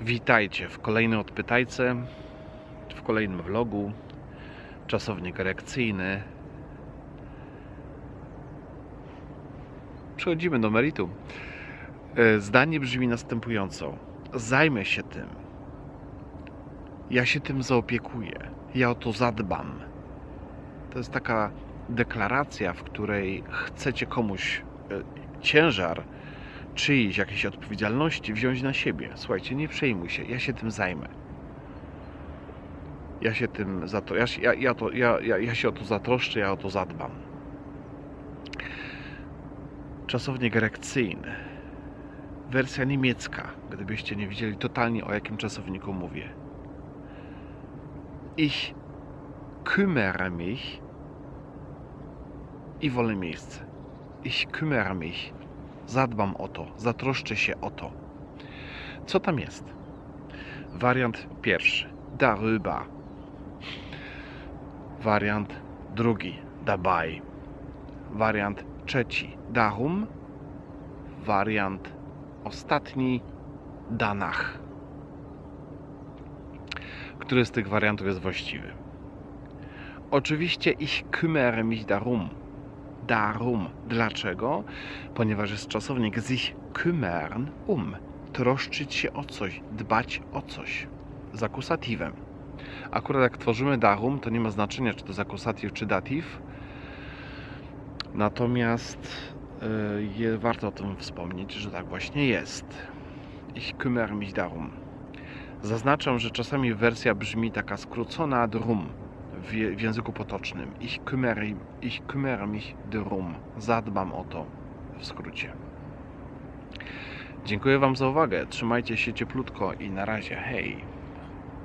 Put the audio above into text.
Witajcie w kolejnej odpytajce, w kolejnym vlogu. Czasownik reakcyjny. Przechodzimy do meritum. E, Zdanie brzmi następująco. Zajmę się tym. Ja się tym zaopiekuję. Ja o to zadbam. To jest taka deklaracja, w której chcecie komuś e, ciężar czyjejś jakiejś odpowiedzialności wziąć na siebie. Słuchajcie, nie przejmuj się, ja się tym zajmę. Ja się tym za to, ja, ja, ja, to, ja, ja, ja się o to zatroszczę, ja o to zadbam. Czasownik erekcyjny. Wersja niemiecka, gdybyście nie widzieli totalnie o jakim czasowniku mówię. Ich kümmere mich i wolę miejsce. Ich kümmere mich zadbam o to, zatroszczę się o to. Co tam jest? Wariant pierwszy. Darüber. Wariant drugi. Dabei. Wariant trzeci. Darum. Wariant ostatni. Danach. Który z tych wariantów jest właściwy? Oczywiście ich kümmere mich darum. Darum. Dlaczego? Ponieważ jest czasownik sich kümmern um. Troszczyć się o coś, dbać o coś. Z akusatywem. Akurat jak tworzymy darum, to nie ma znaczenia, czy to jest akusatyw, czy datyw. Natomiast y, je, warto o tym wspomnieć, że tak właśnie jest. Ich kümmere mich darum. Zaznaczam, że czasami wersja brzmi taka skrócona drum w, w języku potocznym. Ich kümmere, ich kümmere mich drum. Zadbam o to w skrócie. Dziękuję Wam za uwagę. Trzymajcie się cieplutko i na razie. Hej!